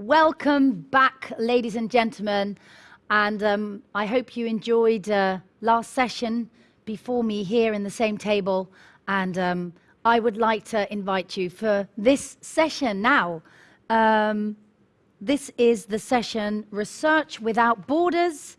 Welcome back, ladies and gentlemen. And um, I hope you enjoyed uh, last session before me here in the same table. And um, I would like to invite you for this session now. Um, this is the session Research Without Borders.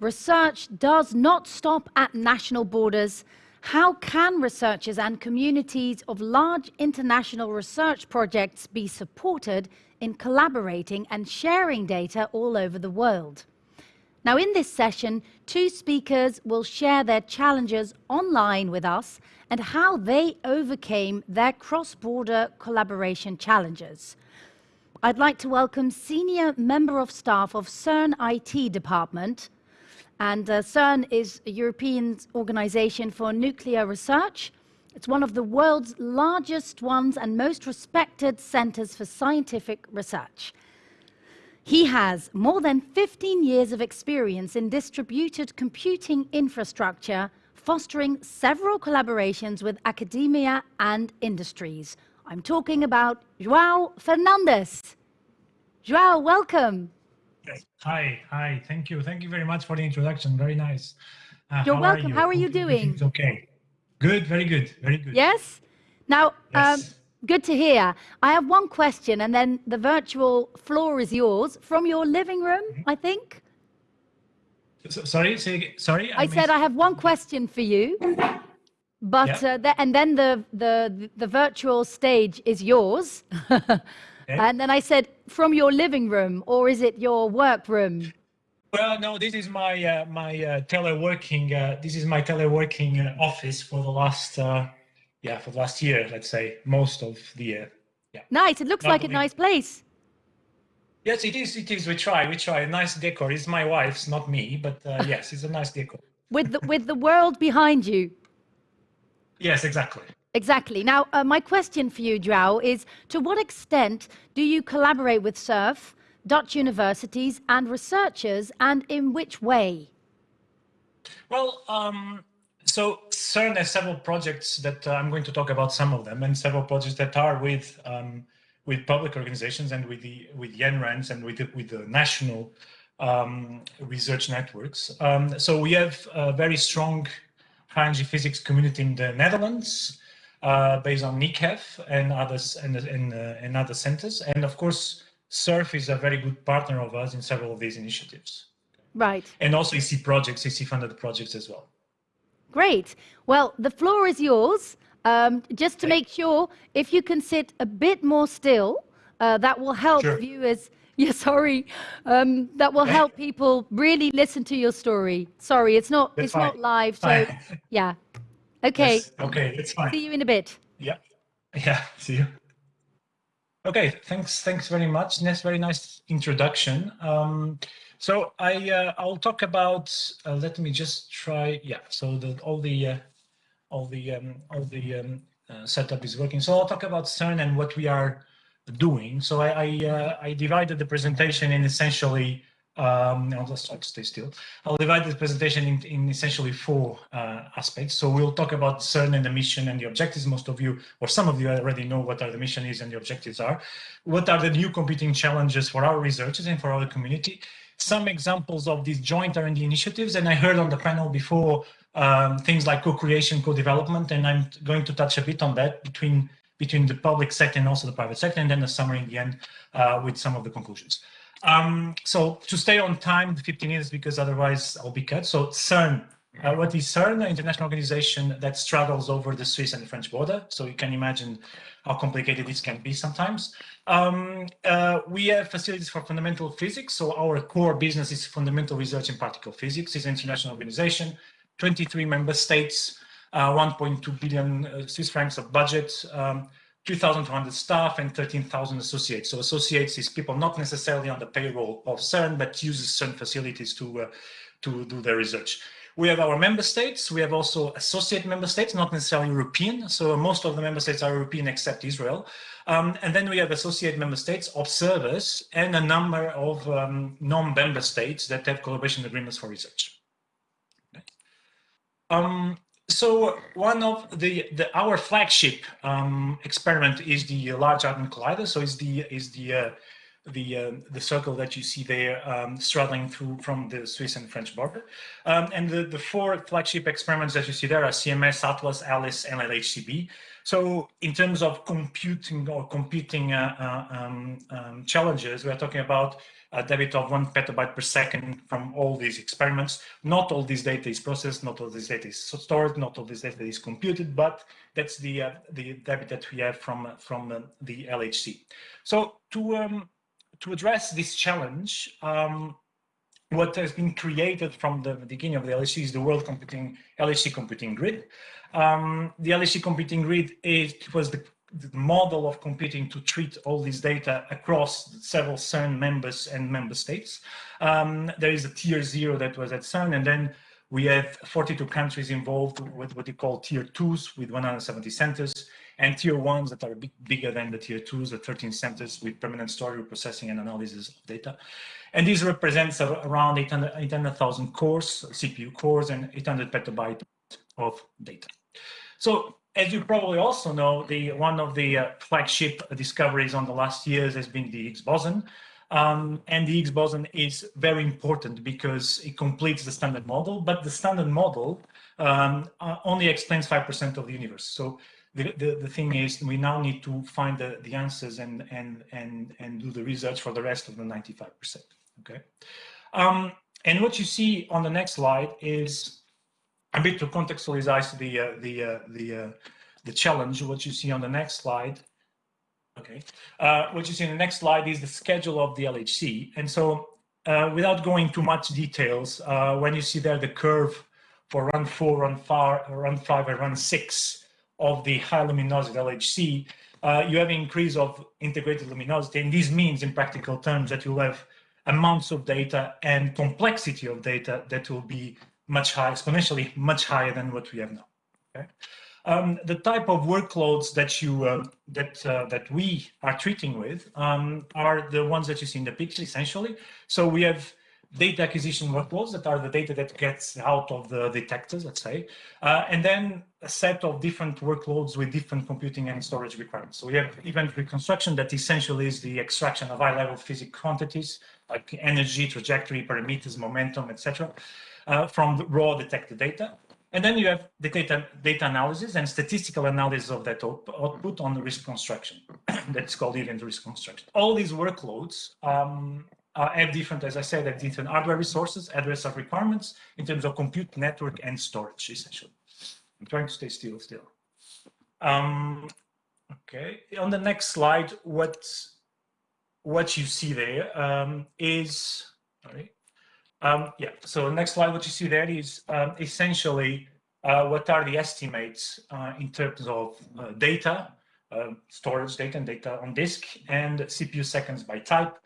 Research does not stop at national borders how can researchers and communities of large international research projects be supported in collaborating and sharing data all over the world? Now, in this session, two speakers will share their challenges online with us and how they overcame their cross-border collaboration challenges. I'd like to welcome Senior Member of Staff of CERN IT Department, and uh, CERN is a European organization for nuclear research. It's one of the world's largest ones and most respected centers for scientific research. He has more than 15 years of experience in distributed computing infrastructure, fostering several collaborations with academia and industries. I'm talking about João Fernandes. João, welcome. Hi, hi. Thank you. Thank you very much for the introduction. Very nice. Uh, You're how welcome. Are you? How are you doing? Okay. Good. Very good. Very good. Yes. Now, yes. Um, good to hear. I have one question, and then the virtual floor is yours from your living room. Mm -hmm. I think. So, sorry. Say sorry. I, I said I have one question for you. But yeah. uh, the, and then the, the the virtual stage is yours. And then I said, from your living room, or is it your work room? Well, no, this is my uh, my uh, teleworking. Uh, this is my teleworking uh, office for the last, uh, yeah, for the last year. Let's say most of the year. Yeah. Nice. It looks Not like a nice place. Yes, it is. It is. We try. We try. Nice decor. It's my wife's, not me, but uh, yes, it's a nice decor. with the with the world behind you. Yes, exactly. Exactly. Now, uh, my question for you, João, is to what extent do you collaborate with SURF, Dutch universities and researchers, and in which way? Well, um, so CERN has several projects that uh, I'm going to talk about some of them, and several projects that are with um, with public organizations and with the with JNRENS and with the, with the national um, research networks. Um, so we have a very strong high energy physics community in the Netherlands, based on Nikhef and others and, and, uh, and other centers. And of course, SURF is a very good partner of us in several of these initiatives. Right. And also EC projects, EC funded projects as well. Great. Well, the floor is yours. Um, just to make sure, if you can sit a bit more still, uh, that will help sure. viewers. Yeah, sorry. Um, that will help people really listen to your story. Sorry, it's not. That's it's fine. not live. So, yeah. Okay. Yes. Okay, it's fine. See you in a bit. Yeah. Yeah. See you. Okay. Thanks. Thanks very much. That's very nice introduction. Um, so I uh, I'll talk about. Uh, let me just try. Yeah. So the all the uh, all the um, all the um, uh, setup is working. So I'll talk about CERN and what we are doing. So I I, uh, I divided the presentation in essentially um, I'll just try to stay still. I'll divide this presentation in, in essentially four uh, aspects. So we'll talk about CERN and the mission and the objectives. Most of you, or some of you already know what are the mission is and the objectives are. What are the new competing challenges for our researchers and for our community? Some examples of these joint R&D initiatives. And I heard on the panel before um, things like co-creation, co-development, and I'm going to touch a bit on that between between the public sector and also the private sector, and then a summary in the end uh, with some of the conclusions. Um, so to stay on time, 15 minutes, because otherwise I'll be cut. So CERN, uh, what is CERN? An international organization that straddles over the Swiss and the French border. So you can imagine how complicated this can be sometimes. Um, uh, we have facilities for fundamental physics. So our core business is fundamental research in particle physics. It's an international organization, 23 member states, uh, 1.2 billion uh, Swiss francs of budget. Um, 2,200 staff and 13,000 associates. So associates is people not necessarily on the payroll of CERN, but uses CERN facilities to, uh, to do their research. We have our member states. We have also associate member states, not necessarily European. So most of the member states are European except Israel. Um, and then we have associate member states, observers, and a number of um, non-member states that have collaboration agreements for research. Um, so one of the, the our flagship um, experiment is the Large Hadron Collider. So is the is the uh, the uh, the circle that you see there um, straddling through from the Swiss and French border. Um, and the, the four flagship experiments that you see there are CMS, Atlas, Alice, and LHCb. So in terms of computing or computing uh, uh, um, um, challenges, we are talking about a debit of one petabyte per second from all these experiments. Not all this data is processed, not all this data is stored, not all this data is computed, but that's the uh, the debit that we have from from uh, the LHC. So to um, to address this challenge, um, what has been created from the beginning of the LHC is the World Computing LHC Computing Grid. Um, the LHC Computing Grid is, was the, the, model of computing to treat all this data across several CERN members and member states. Um, there is a tier zero that was at CERN, and then we have 42 countries involved with what we call tier twos with 170 centers and tier ones that are big, bigger than the tier twos, the 13 centers with permanent storage, processing and analysis of data. And this represents around 800,000 cores, CPU cores, and 800 petabytes of data. So as you probably also know, the one of the uh, flagship discoveries on the last years has been the Higgs boson. Um, and the Higgs boson is very important because it completes the standard model, but the standard model um, uh, only explains 5% of the universe. So the, the, the, thing is we now need to find the, the answers and, and, and, and do the research for the rest of the 95%, okay? Um, and what you see on the next slide is a bit to contextualize the, uh, the, uh, the, uh, the challenge. What you see on the next slide, okay? Uh, what you see in the next slide is the schedule of the LHC. And so uh, without going too much details, uh, when you see there the curve for run four, run five, run five, and run six, of the high luminosity LHC, you have an increase of integrated luminosity. And this means in practical terms that you'll have amounts of data and complexity of data that will be much higher, exponentially much higher than what we have now. Okay? Um, the type of workloads that you uh, that uh, that we are treating with um, are the ones that you see in the picture essentially. So we have data acquisition workloads that are the data that gets out of the detectors, let's say, uh, and then a set of different workloads with different computing and storage requirements. So we have event reconstruction that essentially is the extraction of high-level physical quantities like energy, trajectory, parameters, momentum, etc., uh, from the raw detected data. And then you have the data, data analysis and statistical analysis of that output on the reconstruction. That's called event reconstruction. All these workloads um, uh, have different, as I said, have different hardware resources, address of requirements in terms of compute, network, and storage, essentially. I'm trying to stay still, still. Um, okay, on the next slide, what what you see there um, is, sorry, um, yeah, so next slide, what you see there is um, essentially uh, what are the estimates uh, in terms of uh, data, uh, storage data and data on disk, and CPU seconds by type,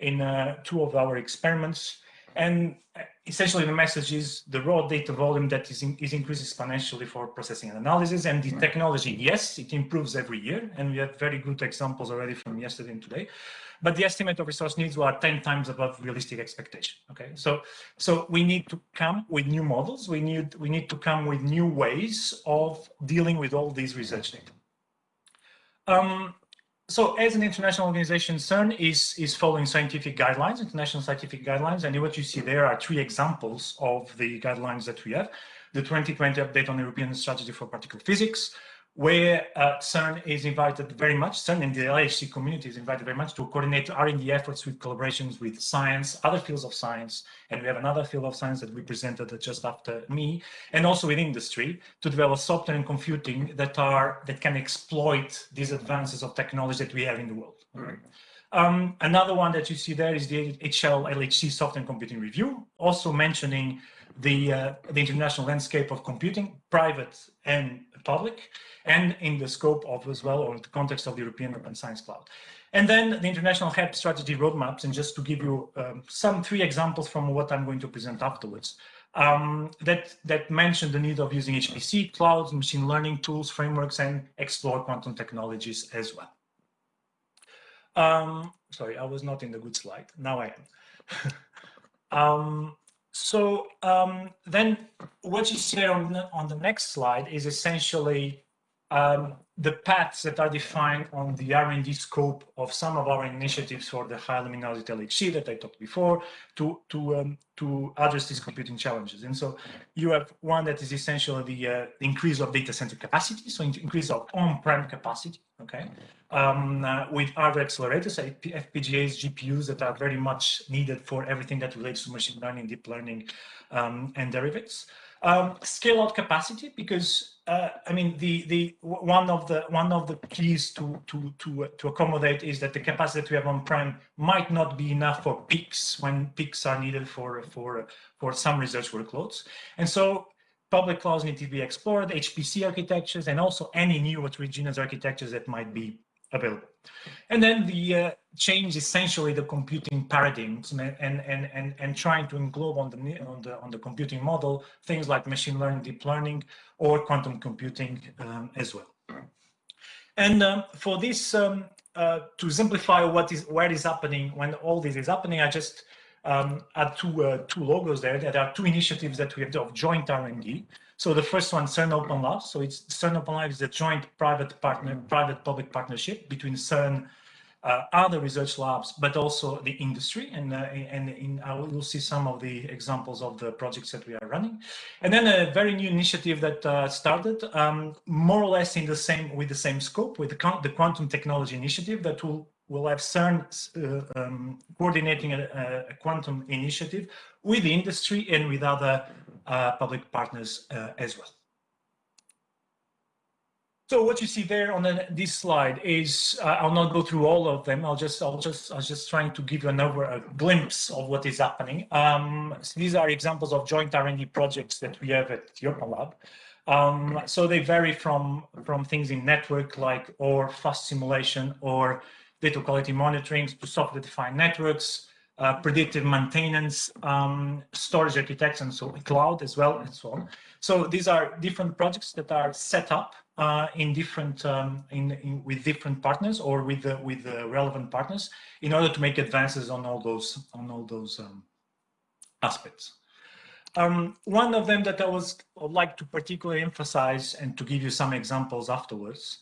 in uh, two of our experiments. And uh, essentially the message is the raw data volume that is, in, is increased exponentially for processing and analysis. And the technology, yes, it improves every year. And we have very good examples already from yesterday and today. But the estimate of resource needs were 10 times above realistic expectation. Okay, so so we need to come with new models. We need we need to come with new ways of dealing with all these research data. Um, so as an international organization, CERN is, is following scientific guidelines, international scientific guidelines. And what you see there are three examples of the guidelines that we have. The 2020 update on European strategy for particle physics, where uh, CERN is invited very much, CERN and the LHC community is invited very much to coordinate R&D efforts with collaborations with science, other fields of science, and we have another field of science that we presented just after me, and also with industry to develop software and computing that are that can exploit these advances of technology that we have in the world. Right. Um, another one that you see there is the HL LHC Software and Computing Review, also mentioning the, uh, the international landscape of computing, private and public, and in the scope of as well, or the context of the European Open Science Cloud. And then the international HEP strategy roadmaps, and just to give you um, some three examples from what I'm going to present afterwards, um, that, that mention the need of using HPC, clouds, machine learning tools, frameworks, and explore quantum technologies as well. Um, sorry, I was not in the good slide. Now I am. so um, then what you see on the, on the next slide is essentially um, the paths that are defined on the R&D scope of some of our initiatives for the high luminosity LHC that I talked before to to um, to address these computing challenges. And so you have one that is essentially the uh, increase of data center capacity, so increase of on-prem capacity, okay, um, uh, with hardware accelerators, FPGAs, GPUs that are very much needed for everything that relates to machine learning, deep learning, um, and derivatives. Um, scale out capacity because uh, I mean the the one of the one of the keys to to to uh, to accommodate is that the capacity that we have on prem might not be enough for peaks when peaks are needed for for for some research workloads, and so public clouds need to be explored, HPC architectures, and also any new heterogeneous architectures that might be available. And then the uh, change essentially the computing paradigms and, and, and, and trying to englobe on the, on, the, on the computing model things like machine learning, deep learning, or quantum computing um, as well. And um, for this, um, uh, to simplify what is where is happening when all this is happening, I just um, add two, uh, two logos there. There are two initiatives that we have of joint R&D. So the first one, CERN Open Labs. So it's CERN Open Labs is a joint private partner, private public partnership between CERN, uh, other research labs, but also the industry. And uh, and in I will see some of the examples of the projects that we are running. And then a very new initiative that uh, started, um, more or less in the same with the same scope, with the, the Quantum Technology Initiative that will will have CERN uh, um, coordinating a, a, quantum initiative with the industry and with other uh, public partners uh, as well. So what you see there on the, this slide is, uh, I'll not go through all of them. I'll just, I'll just, I was just trying to give you an over a glimpse of what is happening. Um, so these are examples of joint R&D projects that we have at Open Lab. Um, so they vary from from things in network like or fast simulation or data quality monitoring to software-defined networks, uh, predictive maintenance, um, storage architects, and so cloud as well, and so on. So these are different projects that are set up uh, in different um, in, in, with different partners or with the, with the relevant partners in order to make advances on all those on all those um, aspects. Um, one of them that I was would like to particularly emphasize and to give you some examples afterwards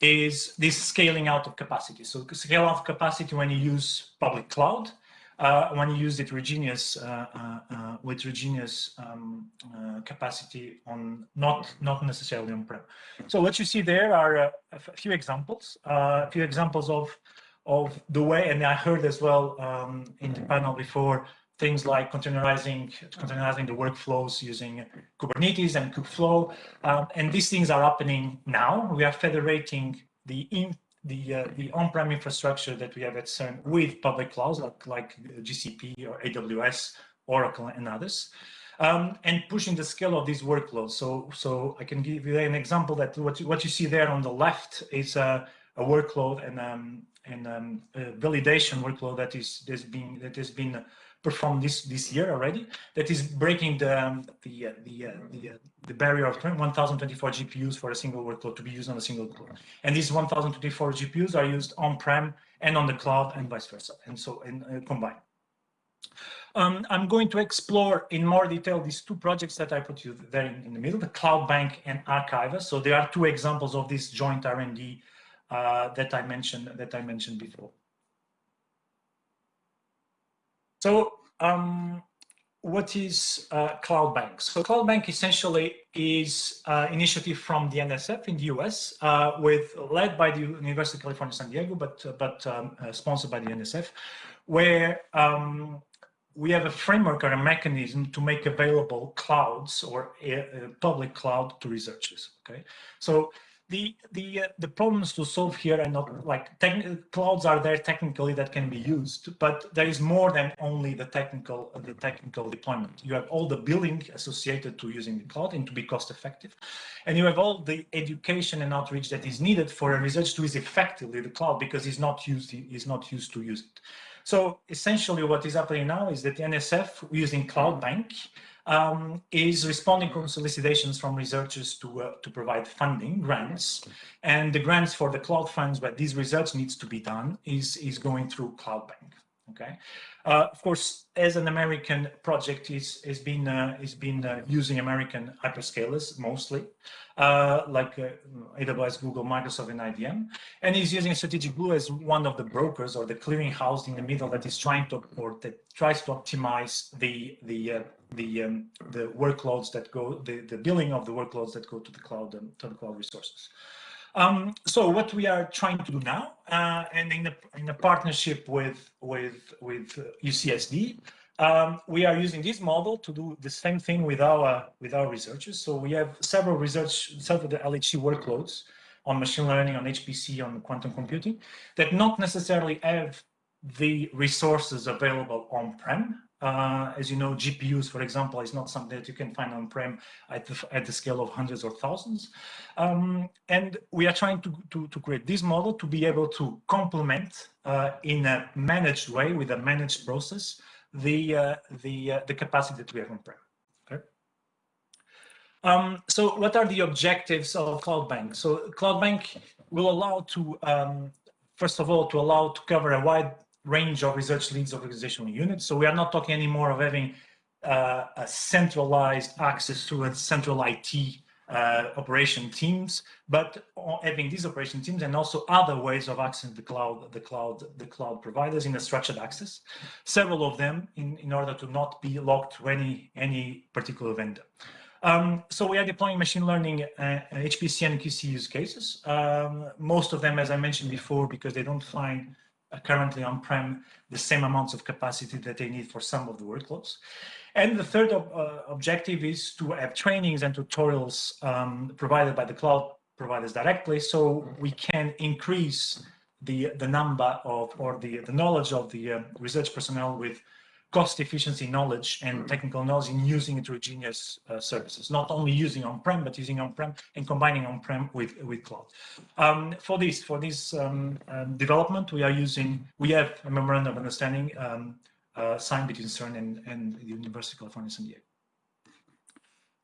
is this scaling out of capacity. So scale out of capacity when you use public cloud uh, when you use heterogeneous uh, uh, uh, with heterogeneous um, uh, capacity on not not necessarily on prem. So what you see there are a, a few examples, a few examples of of the way, and I heard as well um, in the panel before things like containerizing containerizing the workflows using Kubernetes and Kubeflow, um, and these things are happening now. We are federating the in, the uh, the on-prem infrastructure that we have at CERN with public clouds like like GCP or AWS, Oracle, and others, um, and pushing the scale of these workloads. So so I can give you an example that what you, what you see there on the left is a, a workload and um, and um, validation workload that is that's being that has been performed this this year already. That is breaking the um, the uh, the uh, the, uh, the barrier of 1024 GPUs for a single workload to be used on a single cloud. And these 1024 GPUs are used on-prem and on the cloud and vice versa, and so and uh, combined. Um, I'm going to explore in more detail these two projects that I put you there in, in the middle, the Cloud Bank and Archiver. So there are two examples of this joint R&D uh, that I mentioned that I mentioned before. So um, what is uh, Cloud Bank? So Cloud Bank essentially is an initiative from the NSF in the US, uh, with led by the University of California, San Diego, but but um, uh, sponsored by the NSF, where um, we have a framework or a mechanism to make available clouds or a, a public cloud to researchers. Okay, so the the uh, the problems to solve here are not like clouds are there technically that can be used but there is more than only the technical the technical deployment. You have all the billing associated to using the cloud and to be cost effective and you have all the education and outreach that is needed for a research to use effectively the cloud because he's not used he's not used to use it so essentially what is happening now is that the nsf using cloud bank um, is responding to solicitations from researchers to, uh, to provide funding, grants, and the grants for the cloud funds where this research needs to be done is, is going through Cloud Bank. Okay, uh, of course, as an American project, is is been uh, is been uh, using American hyperscalers mostly, uh, like uh, AWS, Google, Microsoft, and IBM, and is using Strategic Blue as one of the brokers or the clearinghouse in the middle that is trying to or that tries to optimize the the uh, the um, the workloads that go the the billing of the workloads that go to the cloud um, to the cloud resources. Um, so what we are trying to do now, uh, and in a, in a partnership with with with UCSD, um, we are using this model to do the same thing with our with our researchers. So we have several research, several the LHC workloads on machine learning, on HPC, on quantum computing, that not necessarily have the resources available on-prem, uh, as you know, GPUs, for example, is not something that you can find on-prem at the, at the scale of hundreds or thousands. Um, and we are trying to, to, to, create this model to be able to complement uh, in a managed way with a managed process the, uh, the, uh, the capacity that we have on-prem. Okay. Um, so what are the objectives of Cloud Bank? So Cloud Bank will allow to, um, first of all, to allow to cover a wide range of research leads of organizational units. So we are not talking anymore of having uh, a centralized access to a central IT uh, operation teams, but having these operation teams and also other ways of accessing the cloud, the cloud, the cloud providers in a structured access. Several of them in, in order to not be locked to any any particular vendor. Um, so we are deploying machine learning uh, HPC and QC use cases. Um, most of them, as I mentioned before, because they don't find uh, currently on-prem the same amounts of capacity that they need for some of the workloads. And the third uh, objective is to have trainings and tutorials um, provided by the cloud providers directly so we can increase the, the number of or the, the knowledge of the uh, research personnel with cost efficiency knowledge and technical knowledge in using heterogeneous uh, services, not only using on-prem, but using on-prem and combining on-prem with, with cloud. Um, for this, for this um, um, development, we are using, we have a memorandum of understanding um, uh, signed between CERN and, and the University of California, San Diego.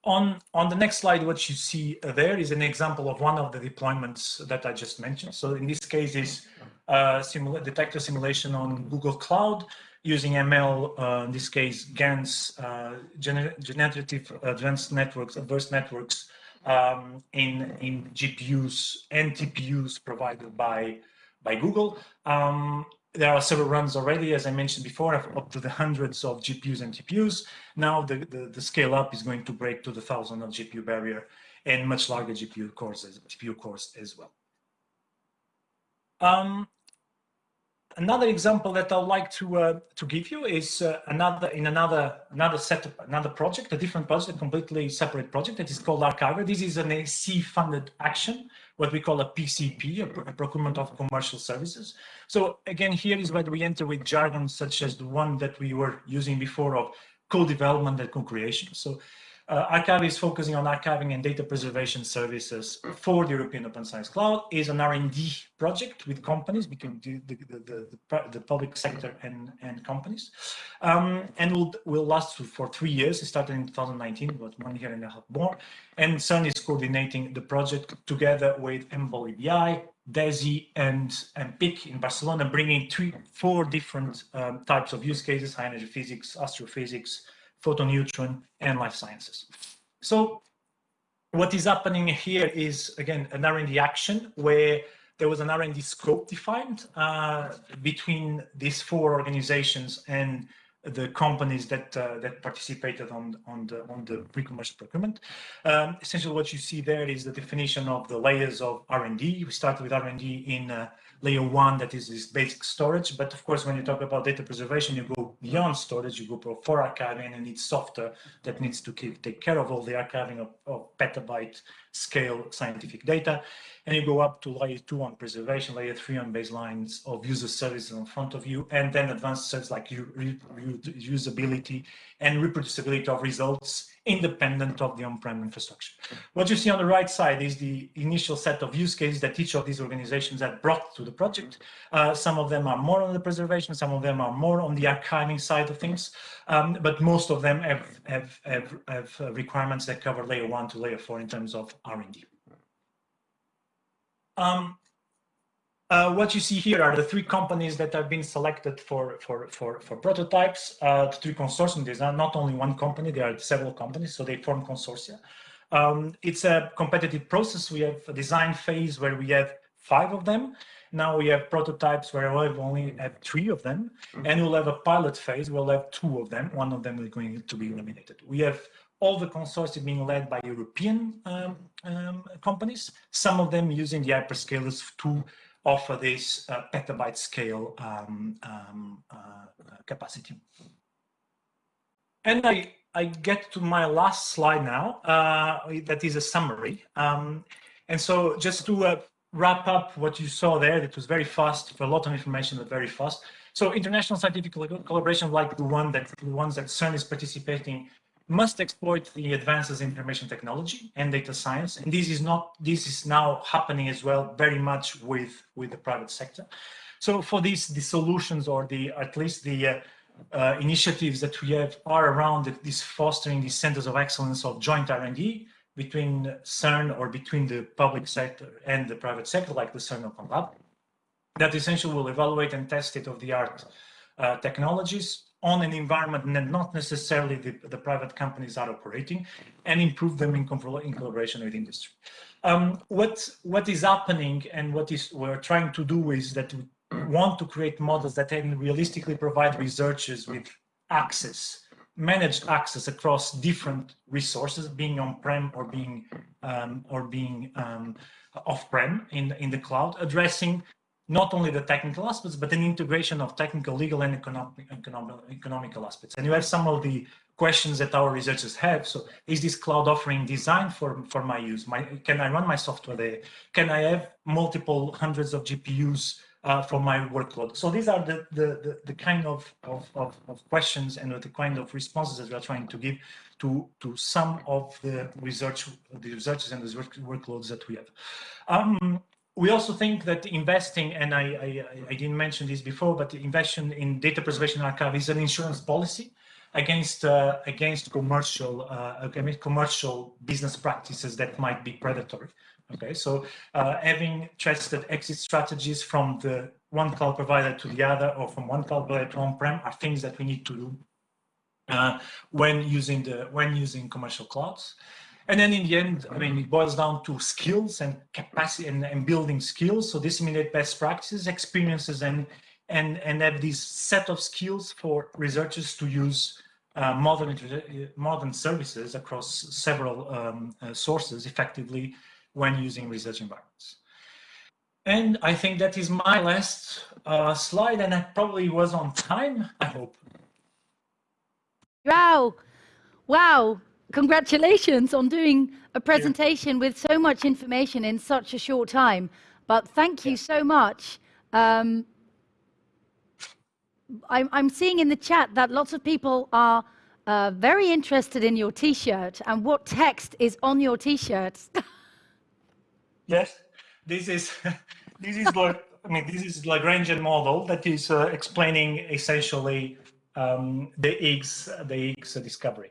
On, on the next slide, what you see there is an example of one of the deployments that I just mentioned. So in this case is uh, simula detector simulation on Google Cloud using ML, uh, in this case, GANs, uh, gener generative advanced networks, advanced networks um, in, in GPUs and TPUs provided by, by Google. Um, there are several runs already, as I mentioned before, up to the hundreds of GPUs and TPUs. Now the, the, the scale up is going to break to the thousand of GPU barrier and much larger GPU cores, GPU cores as well. Um, another example that I'd like to uh, to give you is uh, another in another another setup, another project, a different project, a completely separate project that is called Archiver. This is an EC funded action, what we call a PCP, a, procurement of commercial services. So again, here is where we enter with jargon such as the one that we were using before of co-development and co-creation. So uh, Archive is focusing on archiving and data preservation services for the European Open Science Cloud. is an R&D project with companies, between the, the, the, the, public sector and, and companies, um, and will, will last for three years. It started in 2019, but one year and a half more. And CERN is coordinating the project together with EMBL EBI, DESY, and, and PIC in Barcelona, bringing three, four different um, types of use cases, high energy physics, astrophysics, photoneutron, and life sciences. So what is happening here is, again, an R&D action where there was an R&D scope defined uh, between these four organizations and the companies that uh, that participated on on the on the pre-commercial procurement. Um, essentially, what you see there is the definition of the layers of R&D. We started with R&D in uh, layer one, that is this basic storage. But of course, when you talk about data preservation, you go beyond storage, you go for archiving and need software that needs to keep, take care of all the archiving of, of petabyte scale scientific data. And you go up to layer two on preservation, layer three on baselines of user services in front of you, and then advanced services like usability and reproducibility of results independent of the on-prem infrastructure. What you see on the right side is the initial set of use cases that each of these organizations had brought to the project. Uh, some of them are more on the preservation, some of them are more on the archiving side of things, um, but most of them have, have, have, have requirements that cover layer one to layer four in terms of R&D. Um, uh, what you see here are the three companies that have been selected for for for, for prototypes. Uh, the three consortium. There's not only one company; there are several companies, so they form consortia. Um, it's a competitive process. We have a design phase where we have five of them. Now we have prototypes where we only have three of them, and we'll have a pilot phase. Where we'll have two of them. One of them is going to be eliminated. We have all the consortia being led by European um, um, companies, some of them using the hyperscalers to offer this uh, petabyte scale um, um uh, capacity. And I, I get to my last slide now, uh, that is a summary. Um, and so just to uh, wrap up what you saw there, it was very fast, for a lot of information, but very fast. So international scientific collaboration like the one that the ones that CERN is participating must exploit the advances in information technology and data science. And this is not, this is now happening as well very much with, with the private sector. So for these, the solutions or the, at least the uh, uh, initiatives that we have are around this fostering these centers of excellence of joint R&D between CERN or between the public sector and the private sector, like the CERN Open Lab, that essentially will evaluate and test state-of-the-art uh, technologies on an environment that not necessarily the, the, private companies are operating and improve them in, in collaboration with industry. Um, what, what is happening and what is we're trying to do is that we want to create models that can realistically provide researchers with access, managed access across different resources, being on-prem or being um, or being um, off-prem in, in the cloud, addressing not only the technical aspects, but an integration of technical, legal, and economic, economic, economical aspects. And you have some of the questions that our researchers have. So is this cloud offering designed for, for my use? My, can I run my software there? Can I have multiple hundreds of GPUs uh, for my workload? So these are the, the, the, the kind of, of, of, of, questions and the kind of responses that we are trying to give to, to some of the research, the researchers and the workloads that we have. Um, we also think that investing, and I, I, I, didn't mention this before, but investing in data preservation archive is an insurance policy against uh, against commercial uh, commercial business practices that might be predatory. Okay, so uh, having trusted exit strategies from the one cloud provider to the other, or from one cloud provider to on-prem, are things that we need to do uh, when using the when using commercial clouds. And then in the end, I mean, it boils down to skills and capacity and, and building skills. So disseminate best practices, experiences, and and and have this set of skills for researchers to use uh, modern modern services across several um, uh, sources effectively when using research environments. And I think that is my last uh, slide, and I probably was on time. I hope. Wow, wow! Congratulations on doing a presentation with so much information in such a short time. But thank you so much. Um, I'm, I'm, seeing in the chat that lots of people are uh, very interested in your T-shirt and what text is on your T-shirts. yes, this is this is like I mean this is Lagrangian model that is uh, explaining essentially um, the Higgs the Higgs discovery.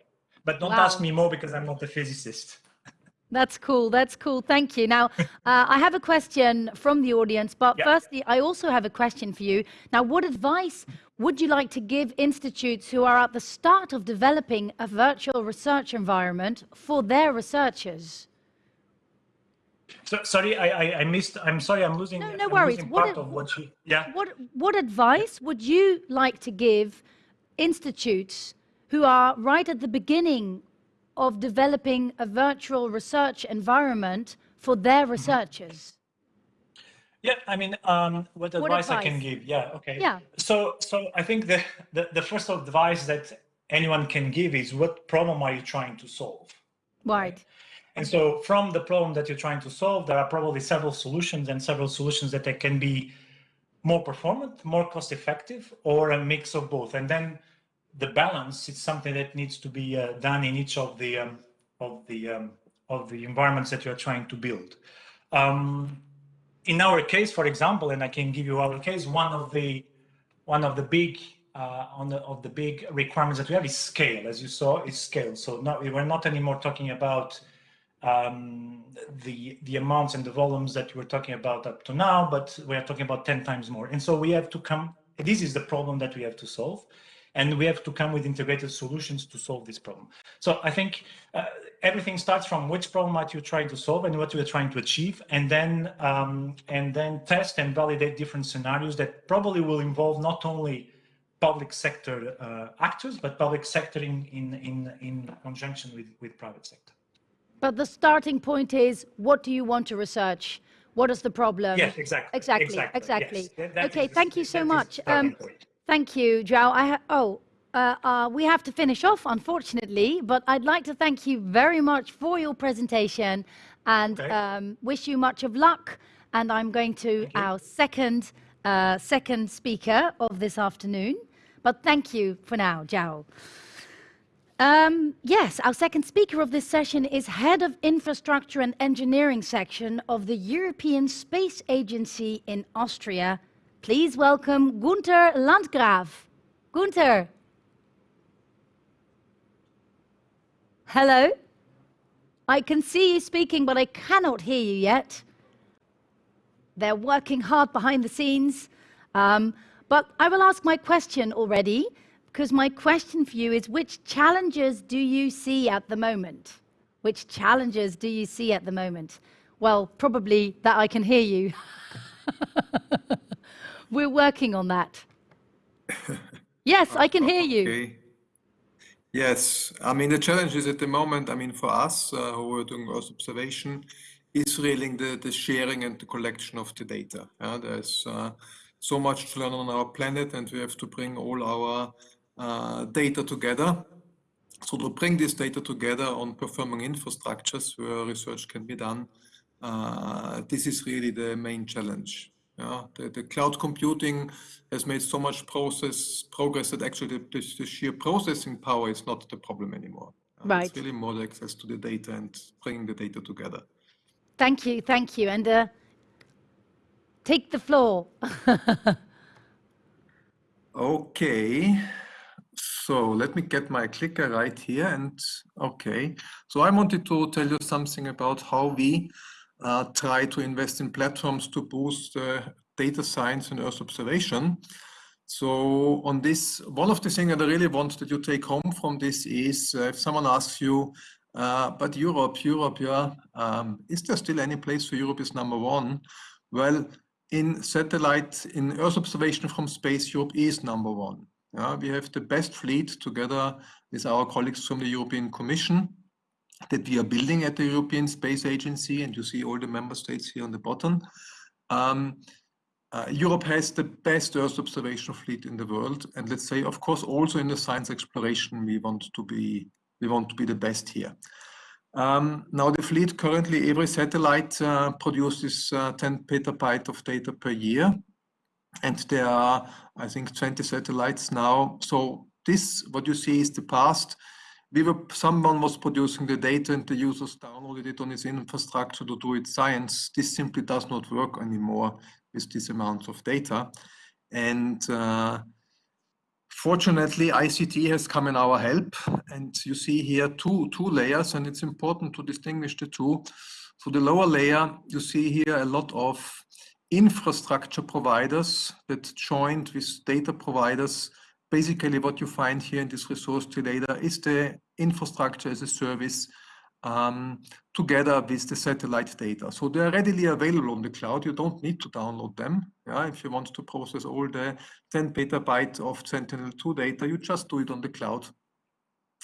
But don't wow. ask me more because I'm not a physicist. That's cool. That's cool. Thank you. Now, uh, I have a question from the audience, but yeah. firstly, I also have a question for you. Now, what advice would you like to give institutes who are at the start of developing a virtual research environment for their researchers? So, sorry, I, I, I, missed. I'm sorry, I'm losing. No, no I'm worries. What, what, you, yeah. What, what advice would you like to give institutes who are right at the beginning of developing a virtual research environment for their mm-hmm. researchers? Yeah, I mean, um, what, advice what, advice I can give? Yeah, okay. Yeah. So, so I think the, the, the first advice that anyone can give is what problem are you trying to solve? Right. And so from the problem that you're trying to solve, there are probably several solutions and several solutions that can be more performant, more cost effective, or a mix of both. And then the balance is something that needs to be uh, done in each of the um, of the um, of the environments that you are trying to build. Um, in our case, for example, and I can give you our case, one of the one of the big uh, on the of the big requirements that we have is scale. As you saw, is scale. So now we're not anymore talking about um, the the amounts and the volumes that we were talking about up to now, but we are talking about 10 times more. And so we have to come, this is the problem that we have to solve. And we have to come with integrated solutions to solve this problem. So I think uh, everything starts from which problem are you trying to solve and what you are trying to achieve, and then um, and then test and validate different scenarios that probably will involve not only public sector uh, actors, but public sector in, in, in, in conjunction with, with private sector. But the starting point is, what do you want to research? What is the problem? Yes, exactly. Exactly, exactly. exactly. Yes. okay, the, thank you so much. Um, thank you, João. I oh, uh, uh, we have to finish off, unfortunately, but I'd like to thank you very much for your presentation and okay. um, wish you much of luck. And I'm going to our second, uh, second speaker of this afternoon. But thank you for now, João. Um, yes, our second speaker of this session is Head of Infrastructure and Engineering Section of the European Space Agency in Austria. Please welcome Gunther Landgraf. Gunther. Hello? I can see you speaking, but I cannot hear you yet. They're working hard behind the scenes. Um, but I will ask my question already because my question for you is which challenges do you see at the moment? Which challenges do you see at the moment? Well, probably that I can hear you. We're working on that. yes, I can hear you. Okay. Yes, I mean, the challenge is at the moment, I mean, for us uh, who are doing Earth observation, is really the, the sharing and the collection of the data. Yeah? There's uh, so much to learn on our planet and we have to bring all our uh, data together. So to bring this data together on performing infrastructures where research can be done, uh, this is really the main challenge. Yeah, the, the, cloud computing has made so much process progress that actually the, the, the sheer processing power is not the problem anymore. Uh, right. It's really more the access to the data and bringing the data together. Thank you, thank you. And uh, take the floor. okay. So let me get my clicker right here and okay. So I wanted to tell you something about how we uh, try to invest in platforms to boost uh, data science and Earth observation. So on this, one of the things that I really want that you take home from this is uh, if someone asks you, uh, but Europe, Europe, yeah, um, is there still any place where Europe is number one? Well, in satellite, in Earth observation from space, Europe is number one. Yeah, we have the best fleet together with our colleagues from the European Commission that we are building at the European Space Agency, and you see all the member states here on the bottom. Um, uh, Europe has the best Earth observation fleet in the world, and let's say, of course, also in the science exploration, we want to be we want to be the best here. Um, now, the fleet currently, every satellite uh, produces uh, 10 petabyte of data per year, and there are, I think, 20 satellites now. So this, what you see, is the past we were someone was producing the data and the users downloaded it on his infrastructure to do its science. This simply does not work anymore with this amount of data. And uh, fortunately, ICT has come in our help. And you see here two, two layers, and it's important to distinguish the two. So the lower layer, you see here a lot of infrastructure providers that joined with data providers basically what you find here in this resource data is the infrastructure as a service um, together with the satellite data. So they're readily available on the cloud. You don't need to download them. Yeah, if you want to process all the 10 petabytes of Sentinel-2 data, you just do it on the cloud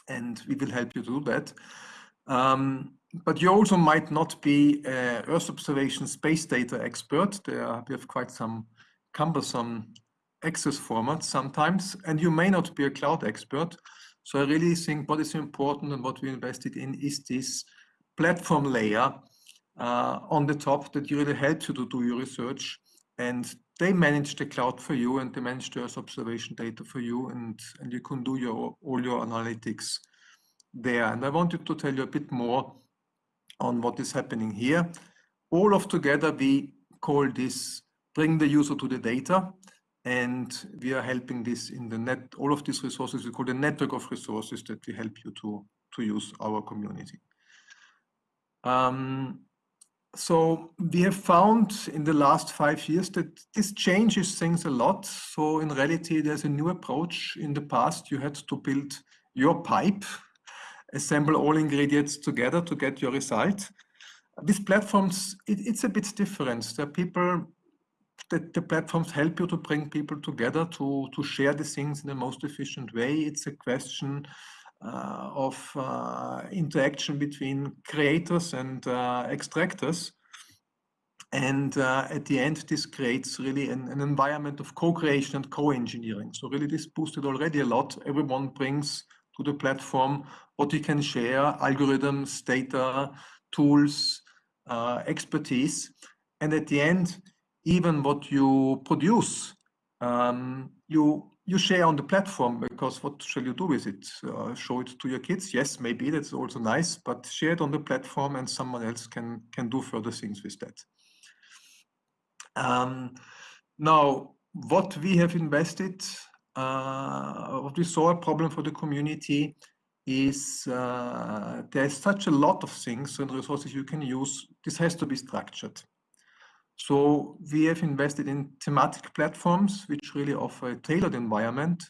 and we will help you do that. Um, but you also might not be Earth observation space data expert. There we have quite some cumbersome access formats sometimes, and you may not be a cloud expert. So I really think what is important and what we invested in is this platform layer uh, on the top that really helps you to do your research. And they manage the cloud for you and they manage the Earth observation data for you and, and you can do your all your analytics there. And I wanted to tell you a bit more on what is happening here. All of together, we call this bring the user to the data. And we are helping this in the net, all of these resources, we call the network of resources that we help you to, to use our community. Um, so we have found in the last five years that this changes things a lot. So in reality, there's a new approach. In the past, you had to build your pipe, assemble all ingredients together to get your result. These platforms, it, it's a bit different. There are people that the platforms help you to bring people together to, to share the things in the most efficient way. It's a question uh, of uh, interaction between creators and uh, extractors. And uh, at the end, this creates really an, an environment of co-creation and co-engineering. So really this boosted already a lot. Everyone brings to the platform what you can share, algorithms, data, tools, uh, expertise. And at the end, even what you produce, um, you you share on the platform because what shall you do with it? Uh, show it to your kids? Yes, maybe that's also nice, but share it on the platform and someone else can can do further things with that. Um, now, what we have invested, uh, what we saw a problem for the community is uh, there's such a lot of things and resources you can use. This has to be structured. So we have invested in thematic platforms, which really offer a tailored environment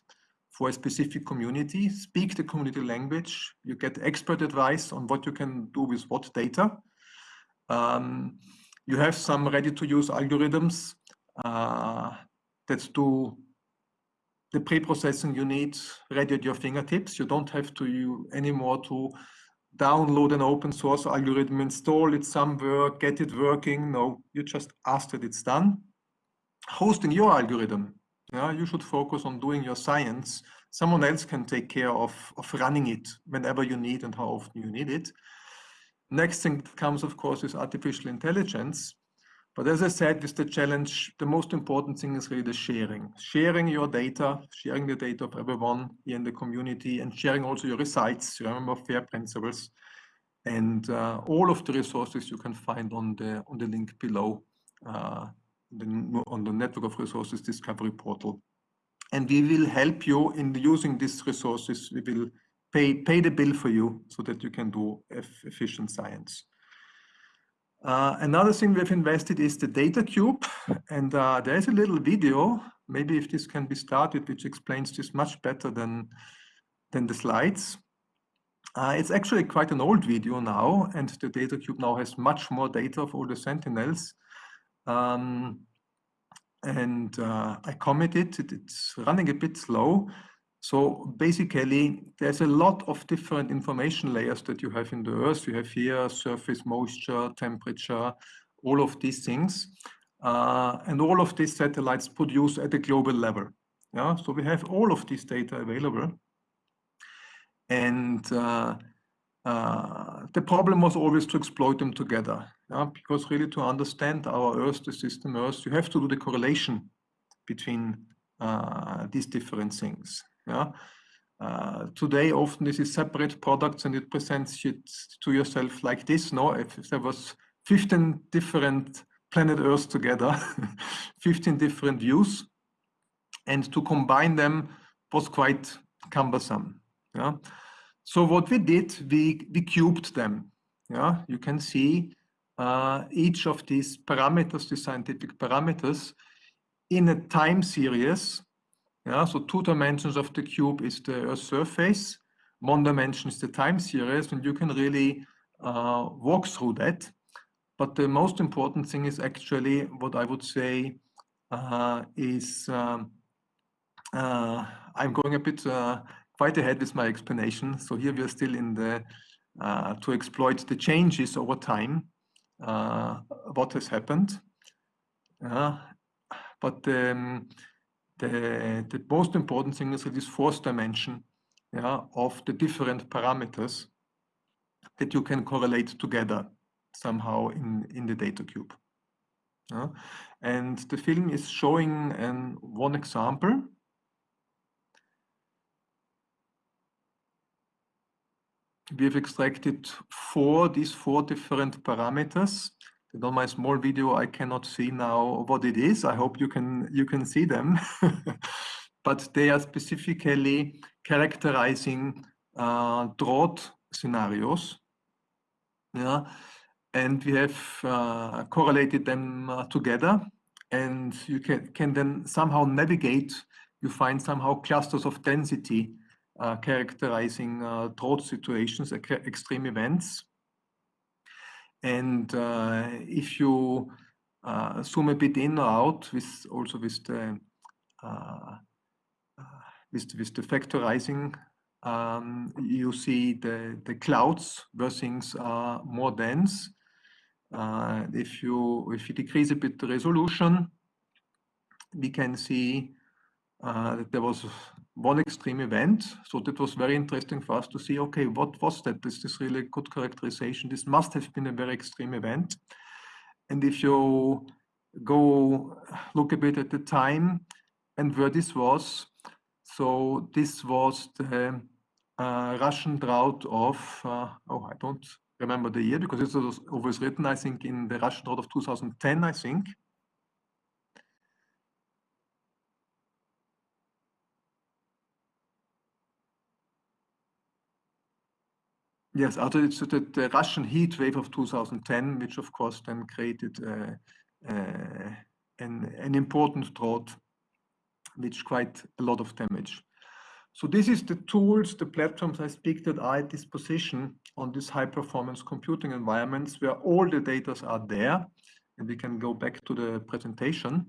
for a specific community, speak the community language, you get expert advice on what you can do with what data. Um, you have some ready-to-use algorithms uh, that do the pre-processing you need ready at your fingertips. You don't have to anymore to download an open source algorithm, install it somewhere, get it working. No, you just ask that it's done. Hosting your algorithm, yeah, you should focus on doing your science. Someone else can take care of, of running it whenever you need and how often you need it. Next thing that comes, of course, is artificial intelligence. But as I said, with the challenge, the most important thing is really the sharing. Sharing your data, sharing the data of everyone here in the community, and sharing also your results. You remember FAIR principles, and uh, all of the resources you can find on the on the link below, uh, the, on the Network of Resources Discovery portal. And we will help you in using these resources. We will pay pay the bill for you so that you can do efficient science. Uh, another thing we've invested is the data cube. And uh, there's a little video, maybe if this can be started, which explains this much better than, than the slides. Uh, it's actually quite an old video now, and the data cube now has much more data of all the sentinels. Um, and uh, I committed, it, it's running a bit slow, so basically, there's a lot of different information layers that you have in the Earth. You have here surface moisture, temperature, all of these things. Uh, and all of these satellites produce at a global level. Yeah, so we have all of this data available. And uh, uh, the problem was always to exploit them together. Yeah? Because really to understand our Earth, the system Earth, you have to do the correlation between uh, these different things. Yeah. Uh, today, often this is separate products and it presents it to yourself like this. No, if, if there was 15 different planet Earth together, 15 different views, and to combine them was quite cumbersome. Yeah. So what we did, we, we cubed them. Yeah, you can see uh, each of these parameters, the scientific parameters, in a time series yeah, so two dimensions of the cube is the surface, one dimension is the time series, and you can really uh, walk through that. But the most important thing is actually what I would say uh, is um, uh, I'm going a bit uh, quite ahead with my explanation. So here we are still in the uh, to exploit the changes over time, uh, what has happened. but um, the, the most important thing is this fourth dimension yeah, of the different parameters that you can correlate together somehow in, in the data cube. Yeah. And the film is showing an, one example. We have extracted four, these four different parameters and on my small video, I cannot see now what it is. I hope you can you can see them. but they are specifically characterizing uh, drought scenarios. Yeah. and we have uh, correlated them uh, together and you can, can then somehow navigate, you find somehow clusters of density uh, characterizing uh, drought situations, extreme events. And uh, if you uh, zoom a bit in or out with also with the with, with the factorizing um, you see the, the clouds where things are more dense. Uh, if you if you decrease a bit the resolution, we can see uh, that there was one extreme event. So that was very interesting for us to see, okay, what was that? Is this is really good characterization? This must have been a very extreme event. And if you go look a bit at the time and where this was, so this was the uh, Russian drought of, uh, oh, I don't remember the year because it was always written, I think, in the Russian drought of 2010, I think. Yes, also it's the, the, Russian heat wave of 2010, which of course then created uh, uh, an, an important drought, which quite a lot of damage. So this is the tools, the platforms I speak that are at disposition on these high performance computing environments where all the data are there. And we can go back to the presentation.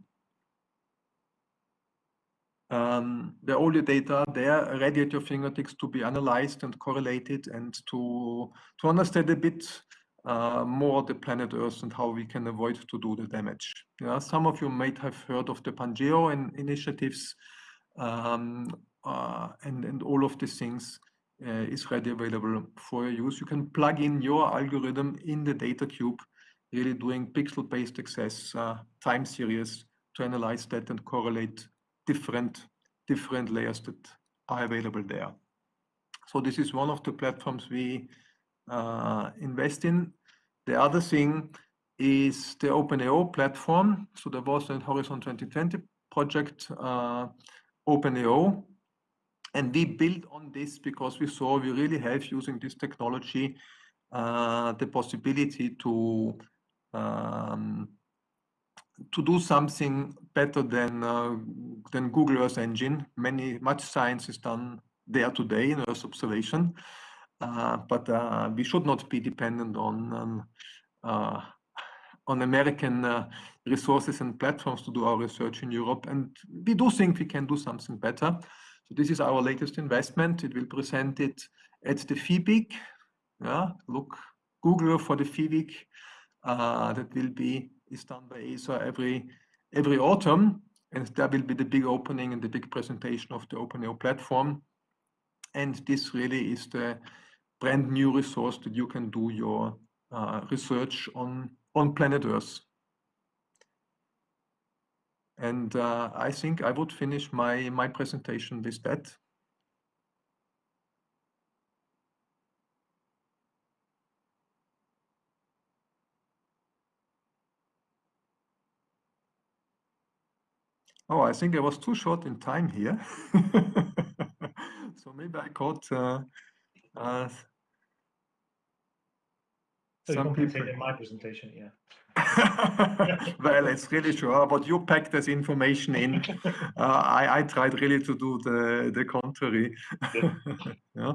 Um, the data are there ready at your fingertips to be analyzed and correlated and to, to understand a bit uh, more the planet Earth and how we can avoid to do the damage. Yeah, some of you might have heard of the Pangeo initiatives. Um, uh, and, and all of these things uh, is ready available for your use. You can plug in your algorithm in the data cube, really doing pixel-based access uh, time series to analyze that and correlate different, different layers that are available there. So this is one of the platforms we uh, invest in. The other thing is the openEO platform. So there was Horizon 2020 project, uh, openEO, and we built on this because we saw we really have using this technology uh, the possibility to um, to do something better than uh, than Google Earth Engine. Many much science is done there today in Earth observation, uh, but uh, we should not be dependent on um, on American uh, resources and platforms to do our research in Europe. And we do think we can do something better. So this is our latest investment. It will present it at the Phi-Week. Yeah, look, Google for the Phi-Week. Uh, that will be is done by ESA every every autumn, and there will be the big opening and the big presentation of the openEO platform. And this really is the brand new resource that you can do your uh, research on on planet Earth. And uh, I think I would finish my, my presentation with that. Oh, I think I was too short in time here. so maybe I caught uh, uh, so some people. in my presentation, yeah. well, it's really sure, but you packed this information in. Uh, I, I tried really to do the, the contrary. Yeah. yeah.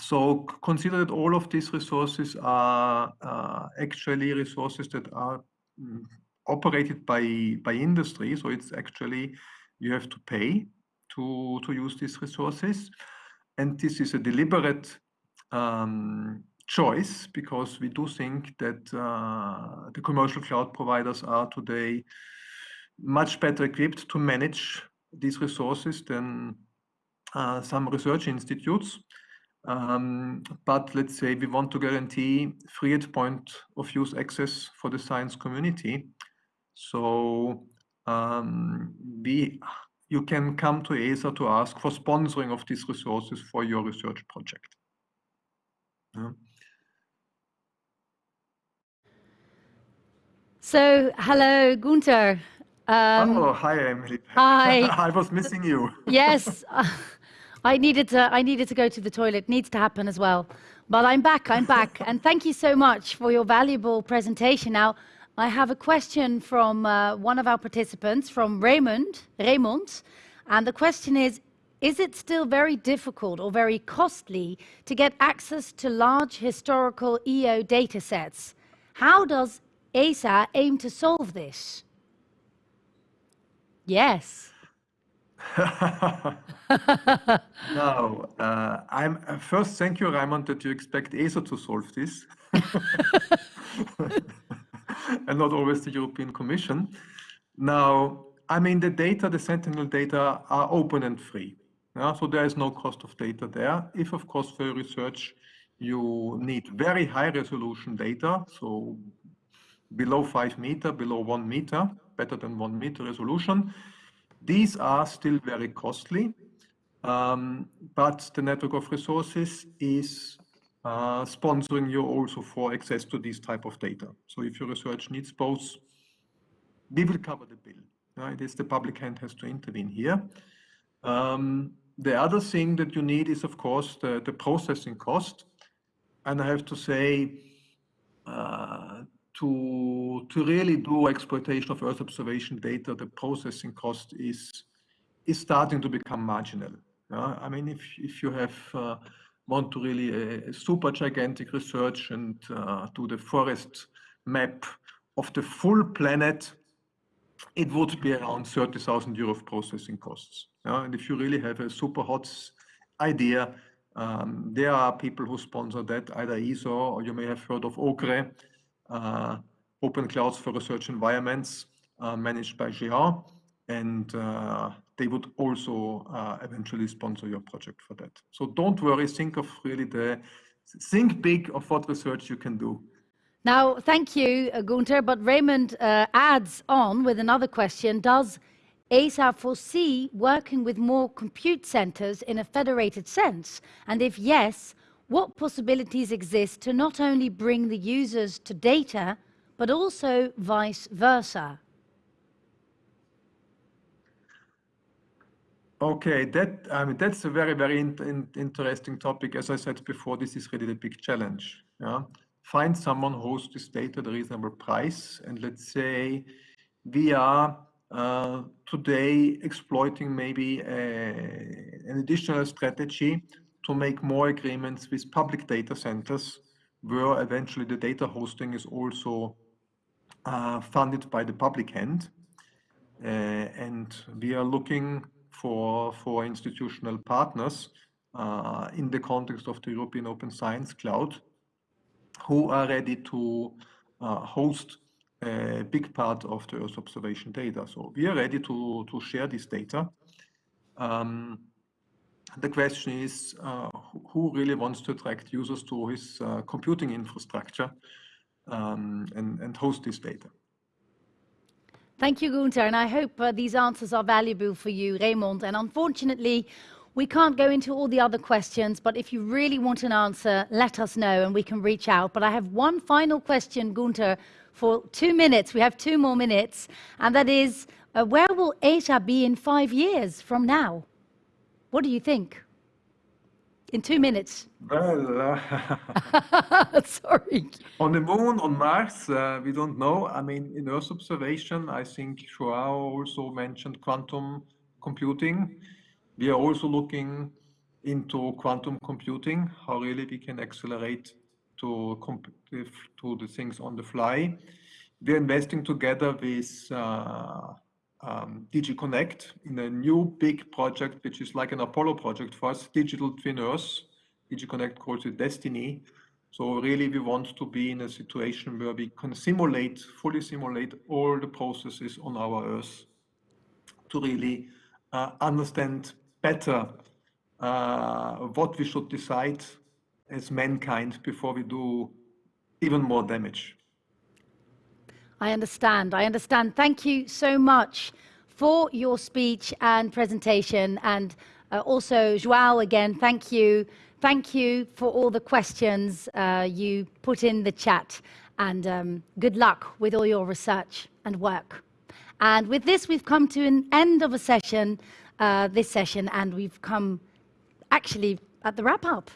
So consider that all of these resources are uh, actually resources that are mm, operated by, by industry. So it's actually, you have to pay to, to use these resources. And this is a deliberate um, choice because we do think that uh, the commercial cloud providers are today much better equipped to manage these resources than uh, some research institutes. Um, but let's say we want to guarantee free at point of use access for the science community. So um, we, you can come to ESA to ask for sponsoring of these resources for your research project. Yeah. So, hello, Gunther. Um, oh, hi, Emily. Hi. I was missing you. yes, I needed to. I needed to go to the toilet. Needs to happen as well. But I'm back, I'm back. and thank you so much for your valuable presentation. Now, I have a question from uh, one of our participants, from Raymond, Raymond. And the question is, is it still very difficult or very costly to get access to large historical EO datasets? How does ESA aim to solve this? Yes. no, uh, I'm uh, first. Thank you, Raymond, that you expect ESA to solve this, and not always the European Commission. Now, I mean, the data, the Sentinel data, are open and free. Yeah? So there is no cost of data there. If, of course, for research you need very high resolution data, so below five meter, below one meter, better than one meter resolution, these are still very costly, um, but the network of resources is uh, sponsoring you also for access to this type of data. So if your research needs both, we will cover the bill. Right? It is the public hand has to intervene here. Um, the other thing that you need is, of course, the, the processing cost. And I have to say, uh, to, to really do exploitation of Earth observation data, the processing cost is, is starting to become marginal. Uh, I mean, if, if you have uh, want to really a, super gigantic research and uh, do the forest map of the full planet, it would be around 30,000 euro of processing costs. and if you really have a super hot idea, um, there are people who sponsor that, either ESA or you may have heard of OCRE, uh, open clouds for research environments uh, managed by GÉANT, and uh, they would also eventually sponsor your project for that. So don't worry, think of really the, think big of what research you can do. Now, thank you, Gunther, but Raymond uh, adds on with another question. Does ESA foresee working with more compute centers in a federated sense? And if yes, what possibilities exist to not only bring the users to data, but also vice versa? Okay, that I mean that's a very very in, in, interesting topic. As I said before, this is really the big challenge. Yeah, find someone who hosts this data at a reasonable price, and let's say we are uh, today exploiting maybe a, an additional strategy to make more agreements with public data centers where eventually the data hosting is also uh, funded by the public hand. Uh, and we are looking for, for institutional partners uh, in the context of the European Open Science Cloud who are ready to uh, host a big part of the Earth observation data. So we are ready to, to share this data. Um, the question is uh, who really wants to attract users to his uh, computing infrastructure um, and, and host this data. Thank you, Gunther, and I hope uh, these answers are valuable for you, Raymond. And unfortunately, we can't go into all the other questions, but if you really want an answer, let us know and we can reach out. But I have one final question, Gunther, for two minutes. We have two more minutes, and that is, uh, where will ESA be in five years from now? What do you think? In two minutes. Well, uh, sorry. On the moon, on Mars, uh, we don't know. I mean, in Earth observation, I think Joao also mentioned quantum computing. We are also looking into quantum computing, how really we can accelerate to, to the things on the fly. We're investing together with uh, um, DG Connect in a new big project, which is like an Apollo project for us, Digital Twin Earth. DG Connect calls it Destiny. So really we want to be in a situation where we can simulate, fully simulate all the processes on our Earth to really uh, understand better uh, what we should decide as mankind before we do even more damage. I understand. I understand. Thank you so much for your speech and presentation. And uh, also, Joao, again, thank you. Thank you for all the questions uh, you put in the chat. And um, good luck with all your research and work. And with this, we've come to an end of a session, uh, this session, and we've come actually at the wrap up.